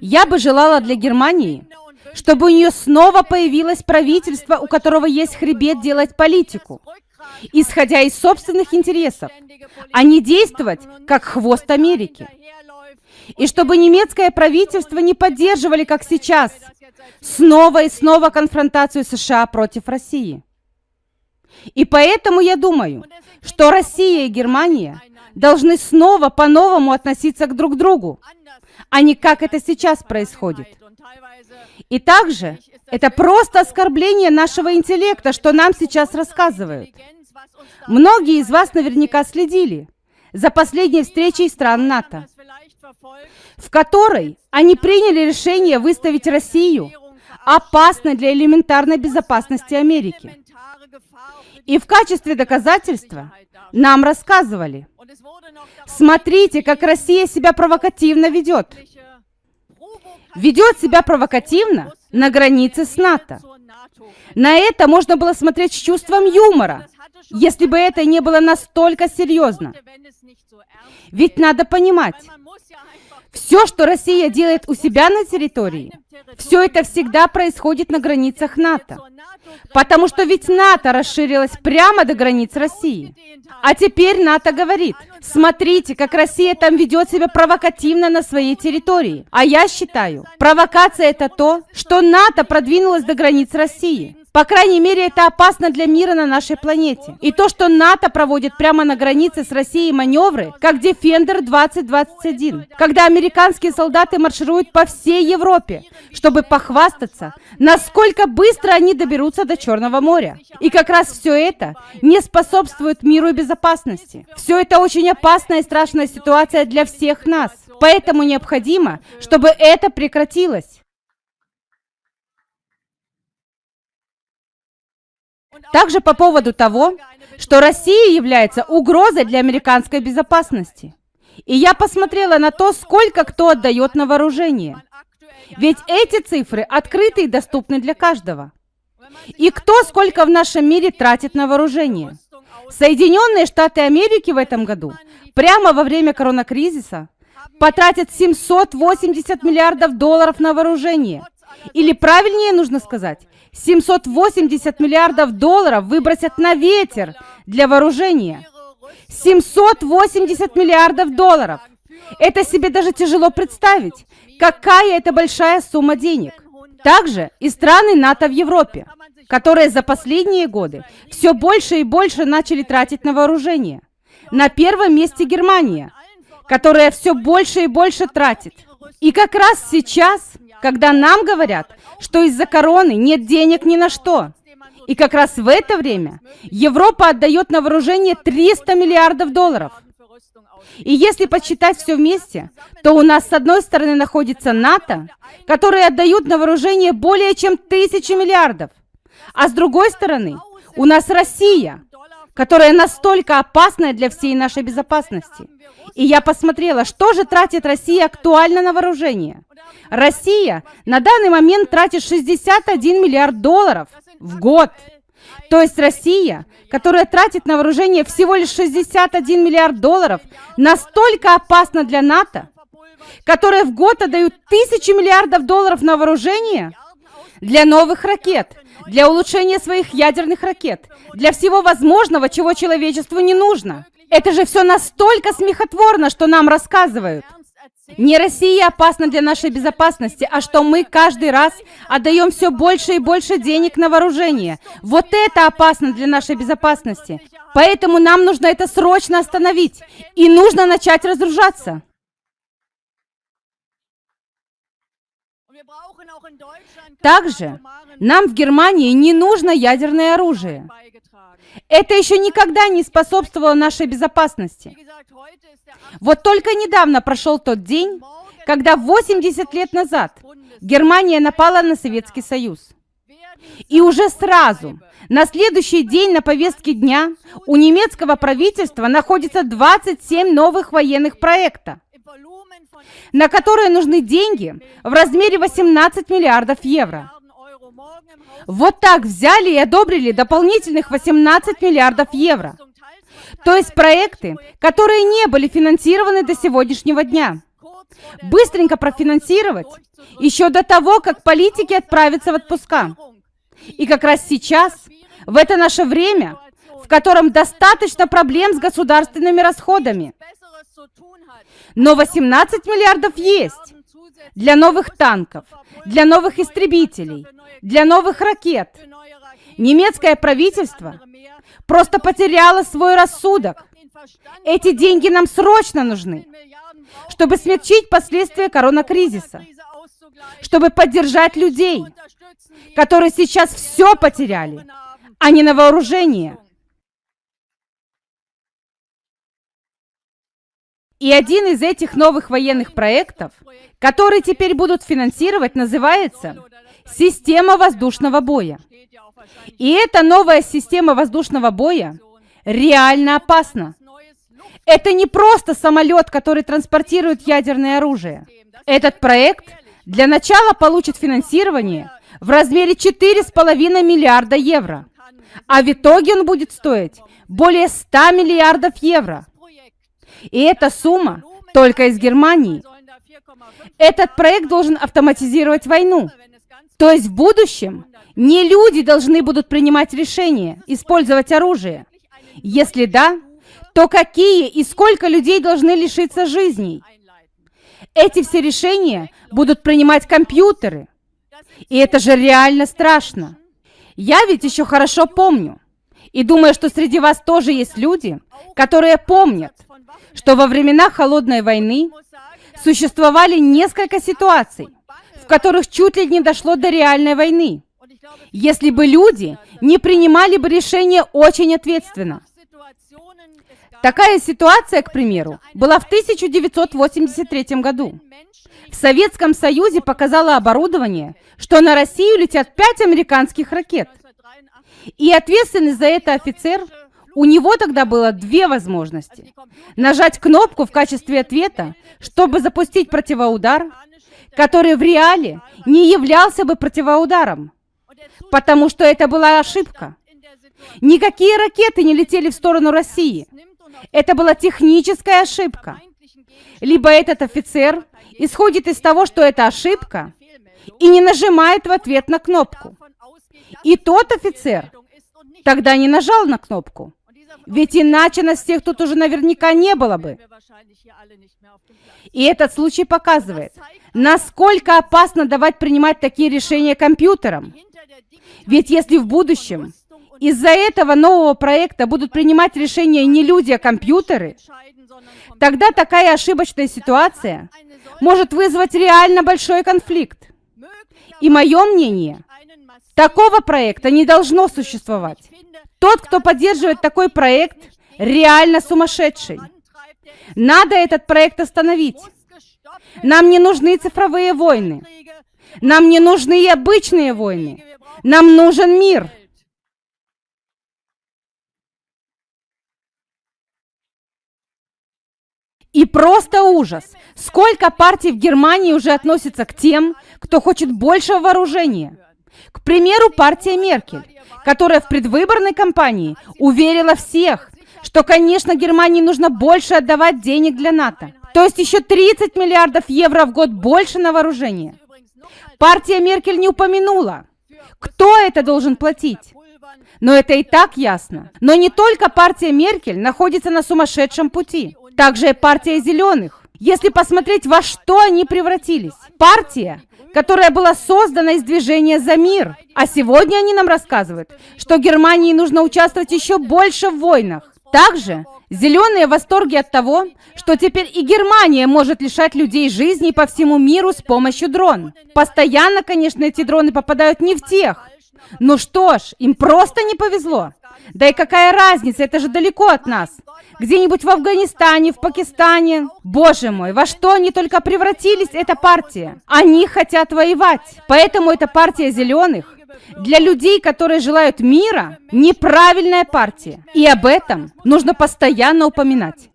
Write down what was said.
Я бы желала для Германии, чтобы у нее снова появилось правительство, у которого есть хребет делать политику, исходя из собственных интересов, а не действовать как хвост Америки. И чтобы немецкое правительство не поддерживали, как сейчас, снова и снова конфронтацию США против России. И поэтому я думаю, что Россия и Германия должны снова по-новому относиться к друг другу, а не как это сейчас происходит. И также это просто оскорбление нашего интеллекта, что нам сейчас рассказывают. Многие из вас наверняка следили за последней встречей стран НАТО, в которой они приняли решение выставить Россию опасной для элементарной безопасности Америки. И в качестве доказательства нам рассказывали, смотрите, как Россия себя провокативно ведет. Ведет себя провокативно на границе с НАТО. На это можно было смотреть с чувством юмора, если бы это не было настолько серьезно. Ведь надо понимать, все, что Россия делает у себя на территории, все это всегда происходит на границах НАТО. Потому что ведь НАТО расширилось прямо до границ России. А теперь НАТО говорит, смотрите, как Россия там ведет себя провокативно на своей территории. А я считаю, провокация это то, что НАТО продвинулось до границ России. По крайней мере, это опасно для мира на нашей планете. И то, что НАТО проводит прямо на границе с Россией маневры, как Defender 2021, когда американские солдаты маршируют по всей Европе, чтобы похвастаться, насколько быстро они доберутся до Черного моря. И как раз все это не способствует миру и безопасности. Все это очень опасная и страшная ситуация для всех нас. Поэтому необходимо, чтобы это прекратилось. Также по поводу того, что Россия является угрозой для американской безопасности. И я посмотрела на то, сколько кто отдает на вооружение. Ведь эти цифры открыты и доступны для каждого. И кто сколько в нашем мире тратит на вооружение? Соединенные Штаты Америки в этом году, прямо во время коронакризиса, потратят 780 миллиардов долларов на вооружение. Или правильнее нужно сказать, 780 миллиардов долларов выбросят на ветер для вооружения. 780 миллиардов долларов. Это себе даже тяжело представить. Какая это большая сумма денег. Также и страны НАТО в Европе, которые за последние годы все больше и больше начали тратить на вооружение. На первом месте Германия, которая все больше и больше тратит. И как раз сейчас когда нам говорят, что из-за короны нет денег ни на что. И как раз в это время Европа отдает на вооружение 300 миллиардов долларов. И если подсчитать все вместе, то у нас с одной стороны находится НАТО, которые отдают на вооружение более чем тысячи миллиардов. А с другой стороны, у нас Россия, которая настолько опасная для всей нашей безопасности. И я посмотрела, что же тратит Россия актуально на вооружение. Россия на данный момент тратит 61 миллиард долларов в год. То есть Россия, которая тратит на вооружение всего лишь 61 миллиард долларов, настолько опасна для НАТО, которая в год отдают тысячи миллиардов долларов на вооружение для новых ракет, для улучшения своих ядерных ракет, для всего возможного, чего человечеству не нужно. Это же все настолько смехотворно, что нам рассказывают. Не Россия опасна для нашей безопасности, а что мы каждый раз отдаем все больше и больше денег на вооружение. Вот это опасно для нашей безопасности. Поэтому нам нужно это срочно остановить. И нужно начать разоружаться. Также нам в Германии не нужно ядерное оружие. Это еще никогда не способствовало нашей безопасности. Вот только недавно прошел тот день, когда 80 лет назад Германия напала на Советский Союз. И уже сразу, на следующий день на повестке дня, у немецкого правительства находится 27 новых военных проектов, на которые нужны деньги в размере 18 миллиардов евро. Вот так взяли и одобрили дополнительных 18 миллиардов евро. То есть проекты, которые не были финансированы до сегодняшнего дня. быстренько профинансировать, еще до того, как политики отправятся в отпуска. И как раз сейчас, в это наше время, в котором достаточно проблем с государственными расходами. Но 18 миллиардов есть для новых танков, для новых истребителей, для новых ракет. Немецкое правительство просто потеряло свой рассудок. Эти деньги нам срочно нужны, чтобы смягчить последствия коронакризиса, чтобы поддержать людей, которые сейчас все потеряли, а не на вооружение. И один из этих новых военных проектов, которые теперь будут финансировать, называется «Система воздушного боя». И эта новая система воздушного боя реально опасна. Это не просто самолет, который транспортирует ядерное оружие. Этот проект для начала получит финансирование в размере 4,5 миллиарда евро. А в итоге он будет стоить более 100 миллиардов евро. И эта сумма только из Германии. Этот проект должен автоматизировать войну. То есть в будущем не люди должны будут принимать решения, использовать оружие. Если да, то какие и сколько людей должны лишиться жизней? Эти все решения будут принимать компьютеры. И это же реально страшно. Я ведь еще хорошо помню. И думаю, что среди вас тоже есть люди, которые помнят, что во времена Холодной войны существовали несколько ситуаций, в которых чуть ли не дошло до реальной войны, если бы люди не принимали бы решения очень ответственно. Такая ситуация, к примеру, была в 1983 году. В Советском Союзе показало оборудование, что на Россию летят пять американских ракет. И ответственный за это офицер у него тогда было две возможности. Нажать кнопку в качестве ответа, чтобы запустить противоудар, который в реале не являлся бы противоударом, потому что это была ошибка. Никакие ракеты не летели в сторону России. Это была техническая ошибка. Либо этот офицер исходит из того, что это ошибка, и не нажимает в ответ на кнопку. И тот офицер тогда не нажал на кнопку. Ведь иначе нас всех тут уже наверняка не было бы. И этот случай показывает, насколько опасно давать принимать такие решения компьютерам. Ведь если в будущем из-за этого нового проекта будут принимать решения не люди, а компьютеры, тогда такая ошибочная ситуация может вызвать реально большой конфликт. И мое мнение, такого проекта не должно существовать. Тот, кто поддерживает такой проект, реально сумасшедший. Надо этот проект остановить. Нам не нужны цифровые войны. Нам не нужны и обычные войны. Нам нужен мир. И просто ужас. Сколько партий в Германии уже относятся к тем, кто хочет большего вооружения. К примеру, партия Меркель которая в предвыборной кампании уверила всех, что, конечно, Германии нужно больше отдавать денег для НАТО. То есть еще 30 миллиардов евро в год больше на вооружение. Партия Меркель не упомянула, кто это должен платить. Но это и так ясно. Но не только партия Меркель находится на сумасшедшем пути. Также и партия зеленых. Если посмотреть, во что они превратились. Партия, которая была создана из движения за мир. А сегодня они нам рассказывают, что Германии нужно участвовать еще больше в войнах. Также зеленые в восторге от того, что теперь и Германия может лишать людей жизни по всему миру с помощью дрон. Постоянно, конечно, эти дроны попадают не в тех. Ну что ж, им просто не повезло. Да и какая разница, это же далеко от нас где-нибудь в Афганистане, в Пакистане. Боже мой, во что они только превратились, эта партия? Они хотят воевать. Поэтому эта партия зеленых для людей, которые желают мира, неправильная партия. И об этом нужно постоянно упоминать.